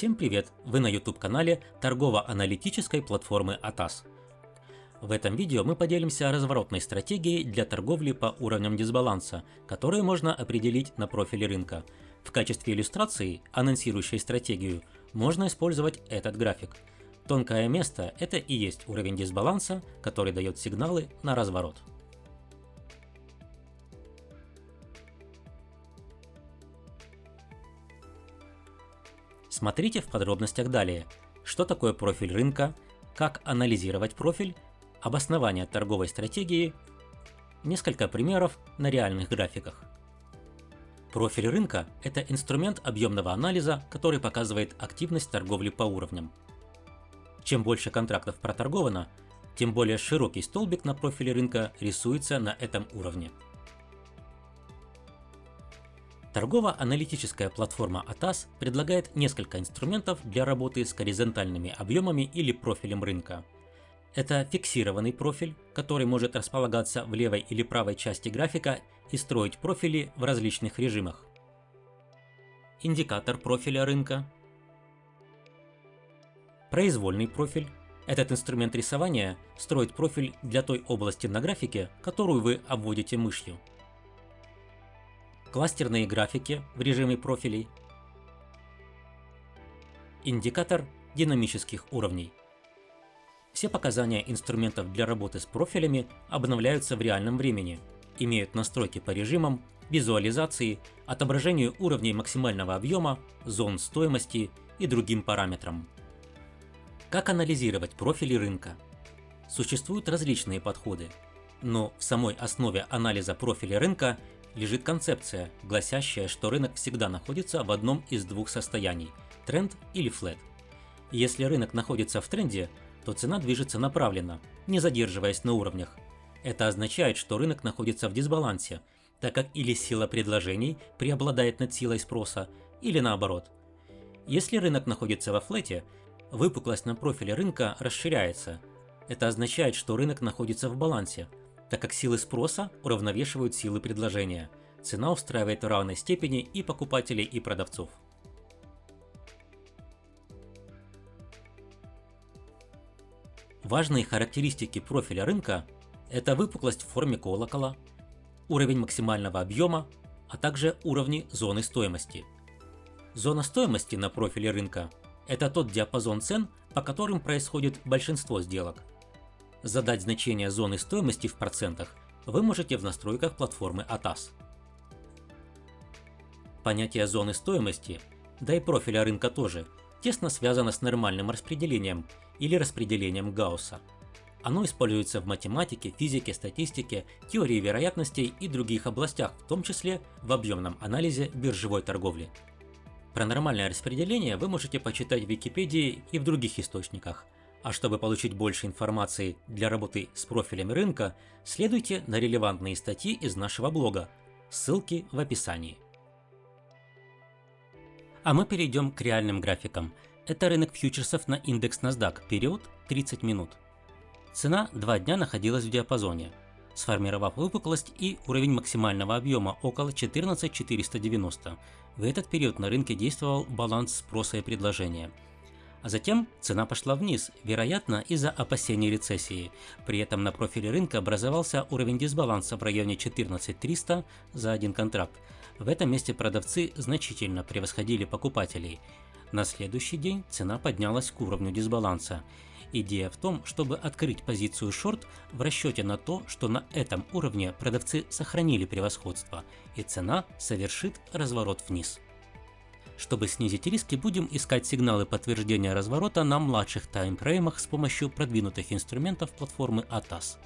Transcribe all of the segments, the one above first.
Всем привет! Вы на YouTube канале торгово-аналитической платформы ATAS. В этом видео мы поделимся разворотной стратегией для торговли по уровням дисбаланса, которые можно определить на профиле рынка. В качестве иллюстрации, анонсирующей стратегию, можно использовать этот график. Тонкое место – это и есть уровень дисбаланса, который дает сигналы на разворот. Смотрите в подробностях далее, что такое профиль рынка, как анализировать профиль, обоснование торговой стратегии, несколько примеров на реальных графиках. Профиль рынка – это инструмент объемного анализа, который показывает активность торговли по уровням. Чем больше контрактов проторговано, тем более широкий столбик на профиле рынка рисуется на этом уровне. Торгово-аналитическая платформа ATAS предлагает несколько инструментов для работы с горизонтальными объемами или профилем рынка. Это фиксированный профиль, который может располагаться в левой или правой части графика и строить профили в различных режимах. Индикатор профиля рынка. Произвольный профиль. Этот инструмент рисования строит профиль для той области на графике, которую вы обводите мышью кластерные графики в режиме профилей, индикатор динамических уровней. Все показания инструментов для работы с профилями обновляются в реальном времени, имеют настройки по режимам, визуализации, отображению уровней максимального объема, зон стоимости и другим параметрам. Как анализировать профили рынка? Существуют различные подходы, но в самой основе анализа профиля рынка лежит концепция, гласящая, что рынок всегда находится в одном из двух состояний – тренд или флет. Если рынок находится в тренде, то цена движется направленно, не задерживаясь на уровнях. Это означает, что рынок находится в дисбалансе, так как или сила предложений преобладает над силой спроса, или наоборот. Если рынок находится во флете, выпуклость на профиле рынка расширяется. Это означает, что рынок находится в балансе – так как силы спроса уравновешивают силы предложения. Цена устраивает в равной степени и покупателей, и продавцов. Важные характеристики профиля рынка – это выпуклость в форме колокола, уровень максимального объема, а также уровни зоны стоимости. Зона стоимости на профиле рынка – это тот диапазон цен, по которым происходит большинство сделок. Задать значение зоны стоимости в процентах вы можете в настройках платформы ATAS. Понятие зоны стоимости, да и профиля рынка тоже, тесно связано с нормальным распределением или распределением Гаусса. Оно используется в математике, физике, статистике, теории вероятностей и других областях, в том числе в объемном анализе биржевой торговли. Про нормальное распределение вы можете почитать в Википедии и в других источниках – а чтобы получить больше информации для работы с профилями рынка, следуйте на релевантные статьи из нашего блога. Ссылки в описании. А мы перейдем к реальным графикам. Это рынок фьючерсов на индекс NASDAQ, период 30 минут. Цена 2 дня находилась в диапазоне, сформировав выпуклость и уровень максимального объема около 14490. В этот период на рынке действовал баланс спроса и предложения – а затем цена пошла вниз, вероятно из-за опасений рецессии. При этом на профиле рынка образовался уровень дисбаланса в районе 14300 за один контракт. В этом месте продавцы значительно превосходили покупателей. На следующий день цена поднялась к уровню дисбаланса. Идея в том, чтобы открыть позицию шорт в расчете на то, что на этом уровне продавцы сохранили превосходство, и цена совершит разворот вниз. Чтобы снизить риски, будем искать сигналы подтверждения разворота на младших таймфреймах с помощью продвинутых инструментов платформы ATAS.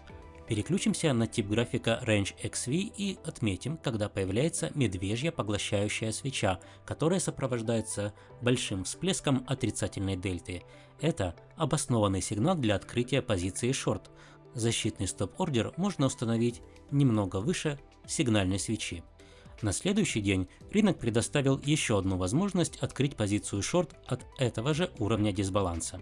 Переключимся на тип графика Range XV и отметим, когда появляется медвежья поглощающая свеча, которая сопровождается большим всплеском отрицательной дельты. Это обоснованный сигнал для открытия позиции шорт. Защитный стоп-ордер можно установить немного выше сигнальной свечи. На следующий день рынок предоставил еще одну возможность открыть позицию шорт от этого же уровня дисбаланса.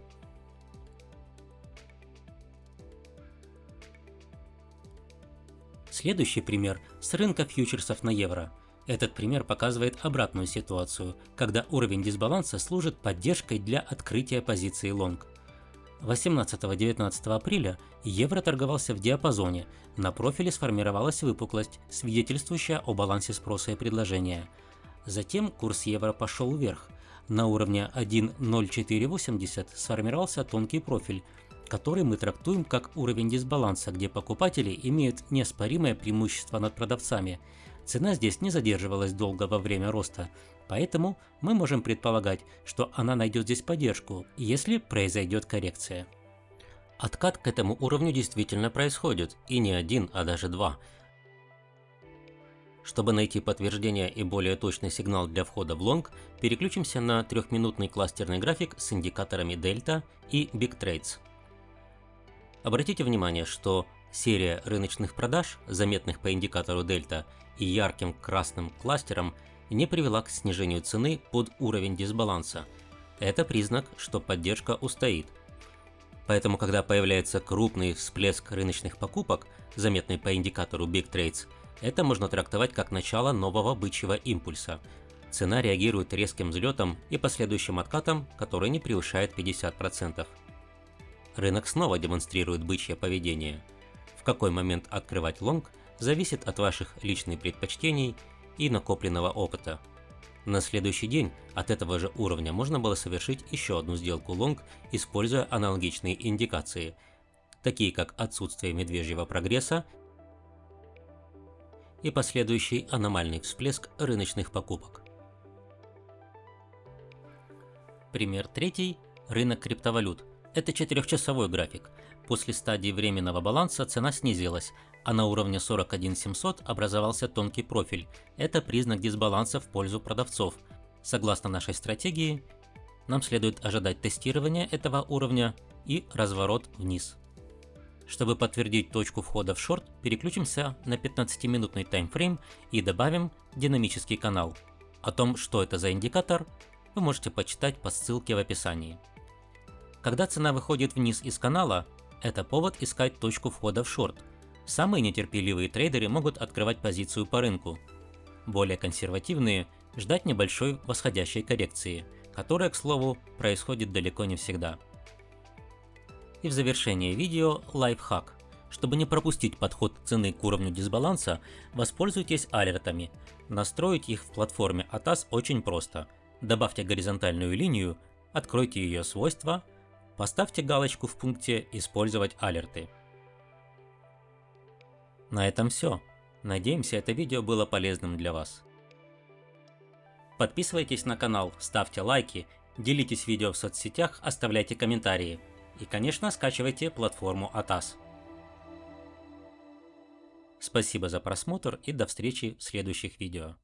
Следующий пример с рынка фьючерсов на евро. Этот пример показывает обратную ситуацию, когда уровень дисбаланса служит поддержкой для открытия позиции лонг. 18-19 апреля евро торговался в диапазоне, на профиле сформировалась выпуклость, свидетельствующая о балансе спроса и предложения. Затем курс евро пошел вверх. На уровне 1.0480 сформировался тонкий профиль, который мы трактуем как уровень дисбаланса, где покупатели имеют неоспоримое преимущество над продавцами. Цена здесь не задерживалась долго во время роста, поэтому мы можем предполагать, что она найдет здесь поддержку, если произойдет коррекция. Откат к этому уровню действительно происходит, и не один, а даже два. Чтобы найти подтверждение и более точный сигнал для входа в лонг, переключимся на трехминутный кластерный график с индикаторами Delta и Big Trades. Обратите внимание, что серия рыночных продаж, заметных по индикатору Delta и ярким красным кластером, не привела к снижению цены под уровень дисбаланса. Это признак, что поддержка устоит – Поэтому, когда появляется крупный всплеск рыночных покупок, заметный по индикатору Big Trades, это можно трактовать как начало нового бычьего импульса. Цена реагирует резким взлетом и последующим откатом, который не превышает 50%. Рынок снова демонстрирует бычье поведение. В какой момент открывать лонг зависит от ваших личных предпочтений и накопленного опыта. На следующий день от этого же уровня можно было совершить еще одну сделку лонг, используя аналогичные индикации, такие как отсутствие медвежьего прогресса и последующий аномальный всплеск рыночных покупок. Пример третий – рынок криптовалют. Это четырехчасовой график. После стадии временного баланса цена снизилась, а на уровне 41700 образовался тонкий профиль. Это признак дисбаланса в пользу продавцов. Согласно нашей стратегии, нам следует ожидать тестирования этого уровня и разворот вниз. Чтобы подтвердить точку входа в шорт, переключимся на 15-минутный таймфрейм и добавим динамический канал. О том, что это за индикатор, вы можете почитать по ссылке в описании. Когда цена выходит вниз из канала, это повод искать точку входа в шорт – Самые нетерпеливые трейдеры могут открывать позицию по рынку. Более консервативные – ждать небольшой восходящей коррекции, которая, к слову, происходит далеко не всегда. И в завершение видео лайфхак. Чтобы не пропустить подход цены к уровню дисбаланса, воспользуйтесь алертами. Настроить их в платформе ATAS очень просто. Добавьте горизонтальную линию, откройте ее свойства, поставьте галочку в пункте «Использовать алерты». На этом все. Надеемся, это видео было полезным для вас. Подписывайтесь на канал, ставьте лайки, делитесь видео в соцсетях, оставляйте комментарии. И, конечно, скачивайте платформу ATAS. Спасибо за просмотр и до встречи в следующих видео.